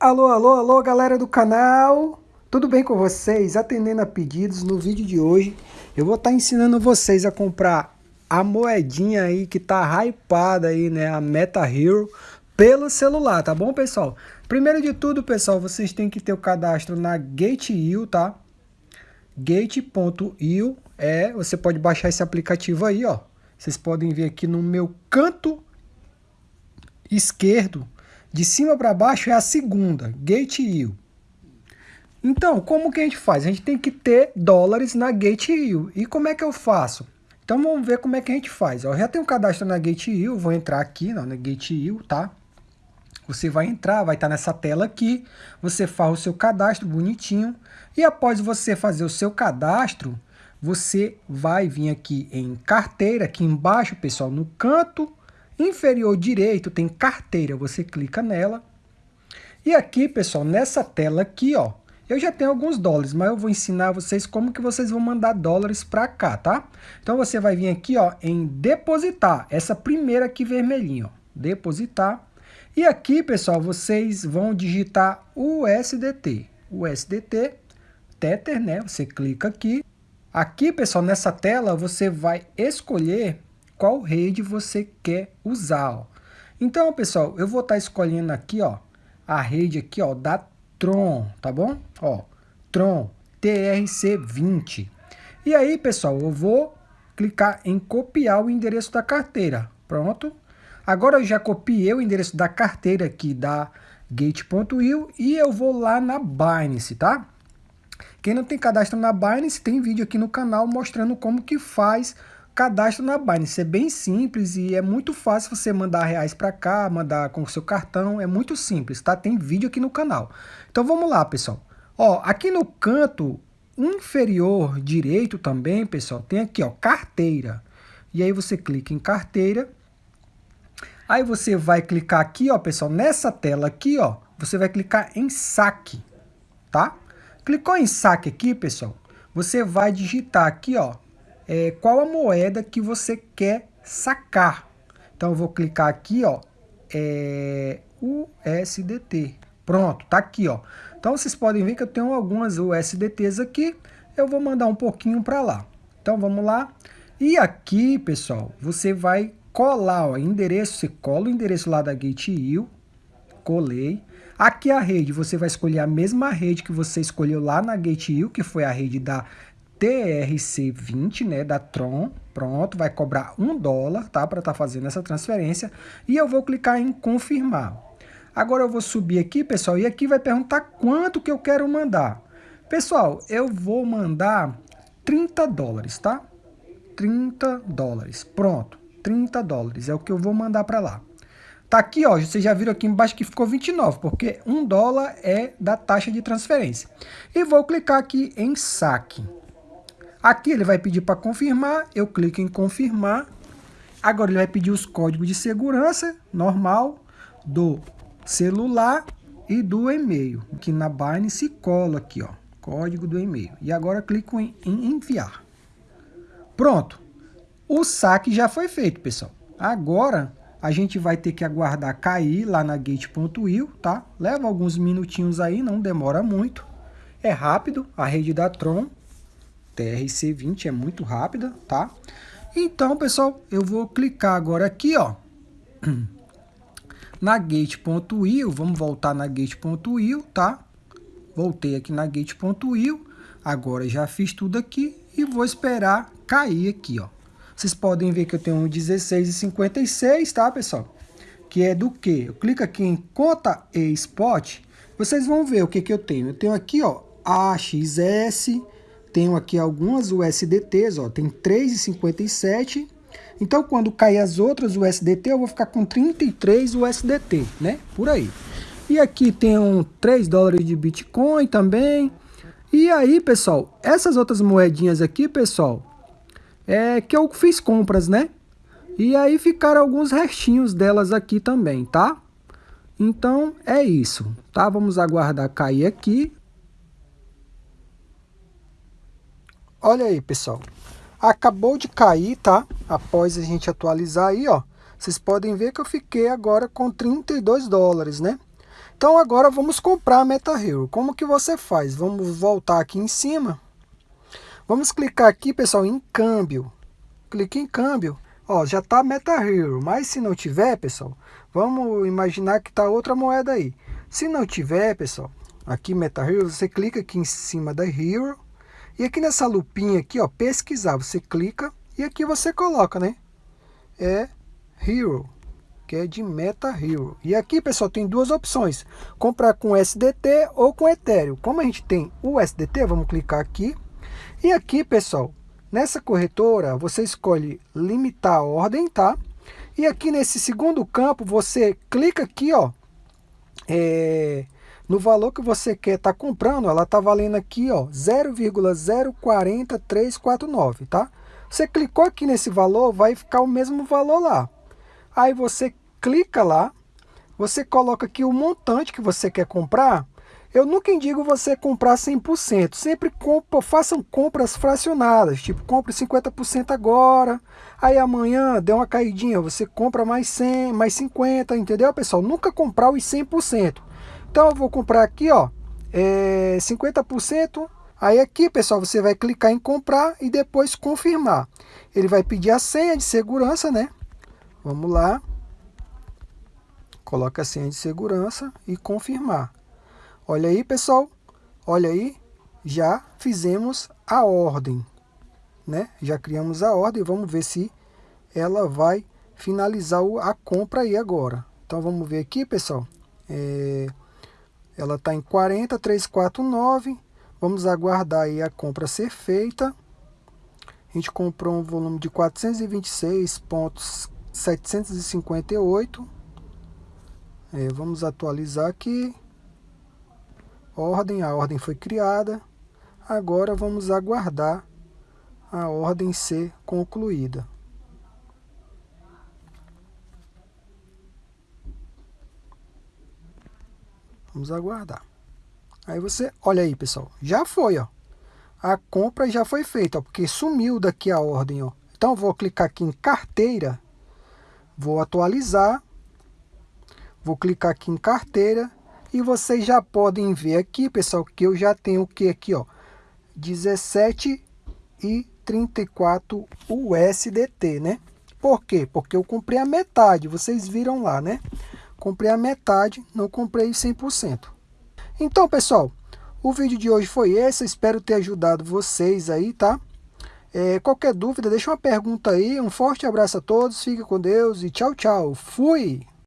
Alô, alô, alô, galera do canal! Tudo bem com vocês? Atendendo a pedidos, no vídeo de hoje eu vou estar tá ensinando vocês a comprar a moedinha aí que tá hypada aí, né? A Meta Hero pelo celular, tá bom, pessoal? Primeiro de tudo, pessoal, vocês têm que ter o cadastro na Gate.io, tá? Gate.io é, você pode baixar esse aplicativo aí, ó. Vocês podem ver aqui no meu canto esquerdo, de cima para baixo é a segunda, Gate.io. Então, como que a gente faz? A gente tem que ter dólares na Gate.io. E como é que eu faço? Então vamos ver como é que a gente faz. Eu já tenho um cadastro na Gate.io, vou entrar aqui não, na Gate.io, tá? Você vai entrar, vai estar nessa tela aqui, você faz o seu cadastro bonitinho. E após você fazer o seu cadastro, você vai vir aqui em carteira, aqui embaixo, pessoal, no canto inferior direito tem carteira, você clica nela. E aqui, pessoal, nessa tela aqui, ó, eu já tenho alguns dólares, mas eu vou ensinar vocês como que vocês vão mandar dólares para cá, tá? Então você vai vir aqui, ó, em depositar, essa primeira aqui vermelhinha, ó, depositar. E aqui, pessoal, vocês vão digitar o USDT, USDT, Tether, né? Você clica aqui. Aqui, pessoal, nessa tela, você vai escolher qual rede você quer usar. Ó. Então, pessoal, eu vou estar tá escolhendo aqui, ó, a rede aqui, ó, da Tron, tá bom? Ó, Tron TRC20. E aí, pessoal, eu vou clicar em copiar o endereço da carteira. Pronto. Agora eu já copiei o endereço da carteira aqui da Gate.io e eu vou lá na Binance, tá? Quem não tem cadastro na Binance, tem vídeo aqui no canal mostrando como que faz cadastro na Binance. É bem simples e é muito fácil você mandar reais para cá, mandar com o seu cartão. É muito simples, tá? Tem vídeo aqui no canal. Então vamos lá, pessoal. Ó, aqui no canto inferior direito também, pessoal, tem aqui, ó, carteira. E aí você clica em carteira. Aí você vai clicar aqui, ó, pessoal, nessa tela aqui, ó, você vai clicar em saque, tá? Clicou em saque aqui, pessoal, você vai digitar aqui, ó, é, qual a moeda que você quer sacar. Então eu vou clicar aqui, ó, é, USDT. Pronto, tá aqui, ó. Então vocês podem ver que eu tenho algumas USDTs aqui. Eu vou mandar um pouquinho para lá. Então vamos lá. E aqui, pessoal, você vai colar o endereço, você cola o endereço lá da Gate.io, colei. Aqui a rede, você vai escolher a mesma rede que você escolheu lá na Gate.io, que foi a rede da TRC20, né, da Tron, pronto, vai cobrar um dólar, tá, para estar tá fazendo essa transferência, e eu vou clicar em confirmar. Agora eu vou subir aqui, pessoal, e aqui vai perguntar quanto que eu quero mandar. Pessoal, eu vou mandar 30 dólares, tá? 30 dólares, pronto, 30 dólares é o que eu vou mandar para lá. Tá aqui, ó, vocês já viram aqui embaixo que ficou 29, porque 1 dólar é da taxa de transferência. E vou clicar aqui em saque. Aqui ele vai pedir para confirmar, eu clico em confirmar. Agora ele vai pedir os códigos de segurança, normal, do celular e do e-mail. Que na Binance cola aqui, ó, código do e-mail. E agora clico em, em enviar. Pronto. O saque já foi feito, pessoal. Agora a gente vai ter que aguardar cair lá na gate.io, tá? Leva alguns minutinhos aí, não demora muito. É rápido, a rede da Tron TRC20 é muito rápida, tá? Então, pessoal, eu vou clicar agora aqui, ó, na gate.io, vamos voltar na gate.io, tá? Voltei aqui na gate.io, agora já fiz tudo aqui e vou esperar cair aqui, ó. Vocês podem ver que eu tenho um 16,56, tá, pessoal? Que é do que? Eu clico aqui em conta e spot, vocês vão ver o que que eu tenho. Eu tenho aqui, ó, AXS, tenho aqui algumas USDTs, ó, tem 3,57. Então, quando cair as outras USDT, eu vou ficar com 33 USDT, né? Por aí. E aqui tem um 3 dólares de Bitcoin também. E aí, pessoal, essas outras moedinhas aqui, pessoal, é que eu fiz compras, né? E aí ficaram alguns restinhos delas aqui também, tá? Então, é isso, tá? Vamos aguardar cair aqui. Olha aí, pessoal. Acabou de cair, tá? Após a gente atualizar aí, ó. Vocês podem ver que eu fiquei agora com 32 dólares, né? Então agora vamos comprar a MetaHero. Como que você faz? Vamos voltar aqui em cima. Vamos clicar aqui, pessoal, em câmbio. Clique em câmbio. Ó, já está MetaHero, mas se não tiver, pessoal, vamos imaginar que está outra moeda aí. Se não tiver, pessoal, aqui MetaHero, você clica aqui em cima da Hero. E aqui nessa lupinha aqui, ó, pesquisar, você clica e aqui você coloca, né? É Hero que é de Meta Hero. E aqui, pessoal, tem duas opções. Comprar com SDT ou com Ethereum. Como a gente tem o SDT, vamos clicar aqui. E aqui, pessoal, nessa corretora, você escolhe limitar a ordem, tá? E aqui nesse segundo campo, você clica aqui, ó. É, no valor que você quer estar tá comprando, ela está valendo aqui, ó, 0,040349, tá? Você clicou aqui nesse valor, vai ficar o mesmo valor lá. Aí você clica lá, você coloca aqui o montante que você quer comprar. Eu nunca indico você comprar 100%, sempre compra, façam compras fracionadas, tipo compre 50% agora, aí amanhã deu uma caidinha, você compra mais 100, mais 50, entendeu pessoal? Nunca comprar os 100%. Então eu vou comprar aqui, ó, é 50%, aí aqui pessoal você vai clicar em comprar e depois confirmar. Ele vai pedir a senha de segurança, né? Vamos lá coloca a senha de segurança e confirmar. Olha aí, pessoal. Olha aí, já fizemos a ordem, né? Já criamos a ordem, vamos ver se ela vai finalizar a compra aí agora. Então vamos ver aqui, pessoal. É, ela está em 40,349. Vamos aguardar aí a compra ser feita. A gente comprou um volume de 426,758. É, vamos atualizar aqui. Ordem, a ordem foi criada. Agora vamos aguardar a ordem ser concluída. Vamos aguardar. Aí você, olha aí pessoal, já foi, ó. A compra já foi feita, ó, porque sumiu daqui a ordem, ó. Então vou clicar aqui em carteira, vou atualizar Vou clicar aqui em carteira e vocês já podem ver aqui, pessoal, que eu já tenho o que aqui, ó, 17 e 34 USDT, né? Por quê? Porque eu comprei a metade, vocês viram lá, né? Comprei a metade, não comprei 100%. Então, pessoal, o vídeo de hoje foi esse, espero ter ajudado vocês aí, tá? É, qualquer dúvida, deixa uma pergunta aí, um forte abraço a todos, fique com Deus e tchau, tchau. Fui!